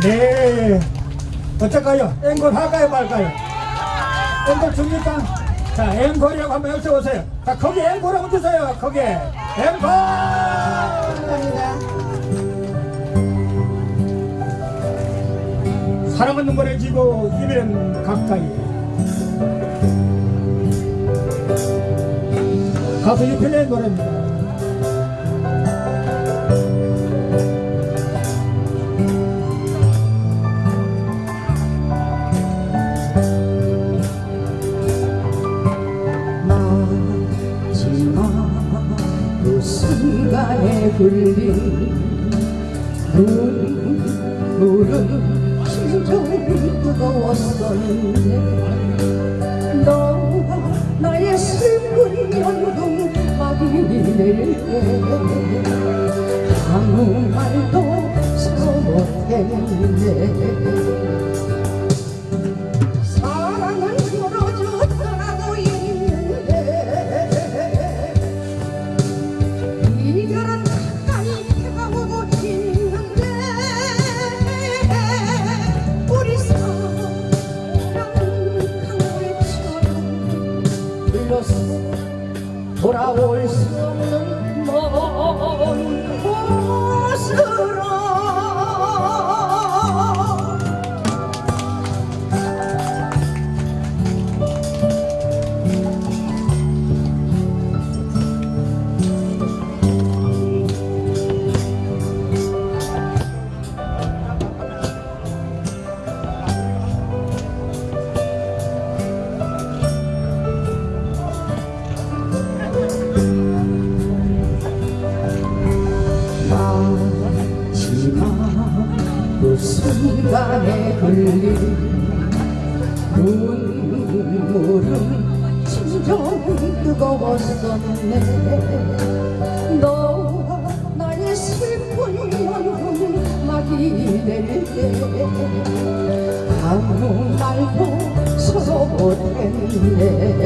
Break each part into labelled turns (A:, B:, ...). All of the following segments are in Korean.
A: 네. 어떨까요? 앵콜 할까요, 말까요? 앵콜 줍니까? 자, 앵콜이라고 한번 여쭤보세요. 자, 거기 앵콜 한번 주세요. 거기. 앵콜!
B: 감사합니다.
A: 사랑은 눈물에 지고 이별은 가까이. 가수 유필의 노래입니다.
B: 순간에 흘린 눈물은 심정이 뜨거웠었는데 너와 나의 슬픈 연금 막이 내릴 때 아무 말도 서로 못했는 흘러서 돌아올 수 없는 먼 순간에 흘린 눈물은 심정이 뜨거웠었네. 너와 나의 슬픈 연금 막이 내릴 때 아무 말도 서로 못했네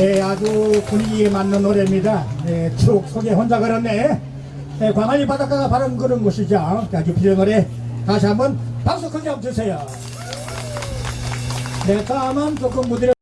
A: 네, 아주 분위기에 맞는 노래입니다. 네, 추억 속에 혼자 걸었네. 네, 광안리 바닷가가 바로 그런 곳이죠. 아주 비의 노래 다시 한번 박수 크게 한번 주세요. 네, 다음은 조금 무대를